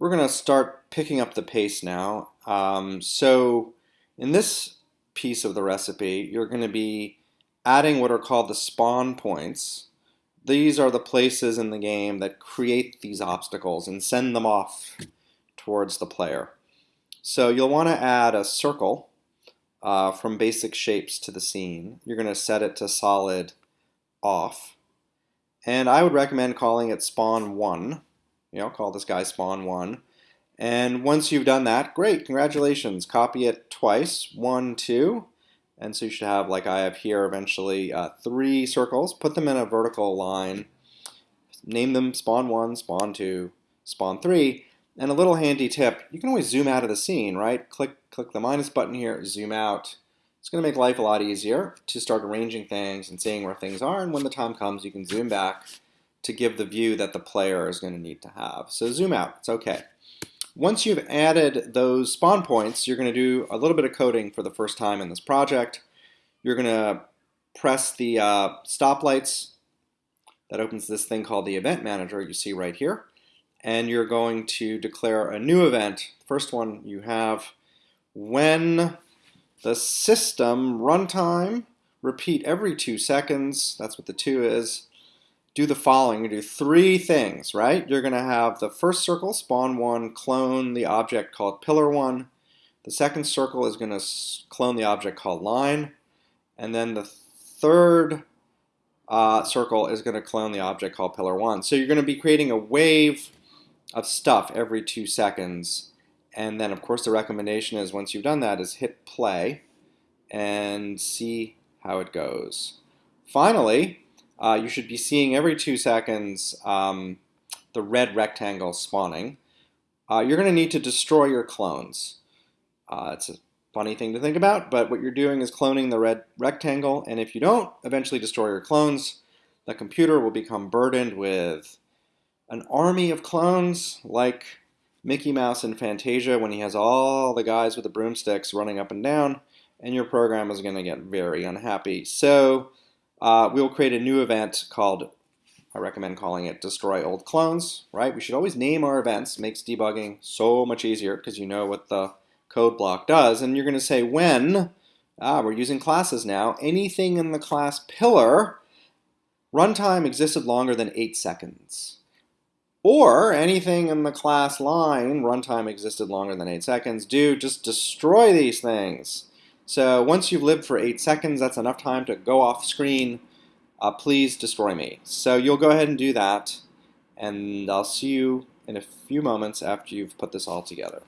We're going to start picking up the pace now. Um, so in this piece of the recipe, you're going to be adding what are called the spawn points. These are the places in the game that create these obstacles and send them off towards the player. So you'll want to add a circle uh, from basic shapes to the scene. You're going to set it to solid off. And I would recommend calling it spawn 1. You know, call this guy spawn 1. And once you've done that, great, congratulations. Copy it twice, 1, 2. And so you should have, like I have here, eventually uh, three circles. Put them in a vertical line. Name them spawn 1, spawn 2, spawn 3. And a little handy tip, you can always zoom out of the scene, right? Click, click the minus button here, zoom out. It's going to make life a lot easier to start arranging things and seeing where things are. And when the time comes, you can zoom back to give the view that the player is going to need to have. So zoom out, it's okay. Once you've added those spawn points, you're going to do a little bit of coding for the first time in this project. You're going to press the uh, stoplights. That opens this thing called the event manager you see right here. And you're going to declare a new event. First one you have when the system runtime, repeat every two seconds, that's what the two is, do the following. You do three things, right? You're going to have the first circle, spawn one, clone the object called pillar one. The second circle is going to clone the object called line. And then the third uh, circle is going to clone the object called pillar one. So you're going to be creating a wave of stuff every two seconds and then of course the recommendation is once you've done that is hit play and see how it goes. Finally, uh, you should be seeing every two seconds um, the red rectangle spawning. Uh, you're going to need to destroy your clones. Uh, it's a funny thing to think about, but what you're doing is cloning the red rectangle, and if you don't eventually destroy your clones, the computer will become burdened with an army of clones like Mickey Mouse in Fantasia when he has all the guys with the broomsticks running up and down, and your program is going to get very unhappy. So uh, we'll create a new event called, I recommend calling it Destroy Old Clones, right? We should always name our events. makes debugging so much easier because you know what the code block does. And you're going to say when, ah, we're using classes now, anything in the class pillar, runtime existed longer than 8 seconds. Or anything in the class line, runtime existed longer than 8 seconds, do just destroy these things. So once you've lived for 8 seconds, that's enough time to go off screen. Uh, please destroy me. So you'll go ahead and do that, and I'll see you in a few moments after you've put this all together.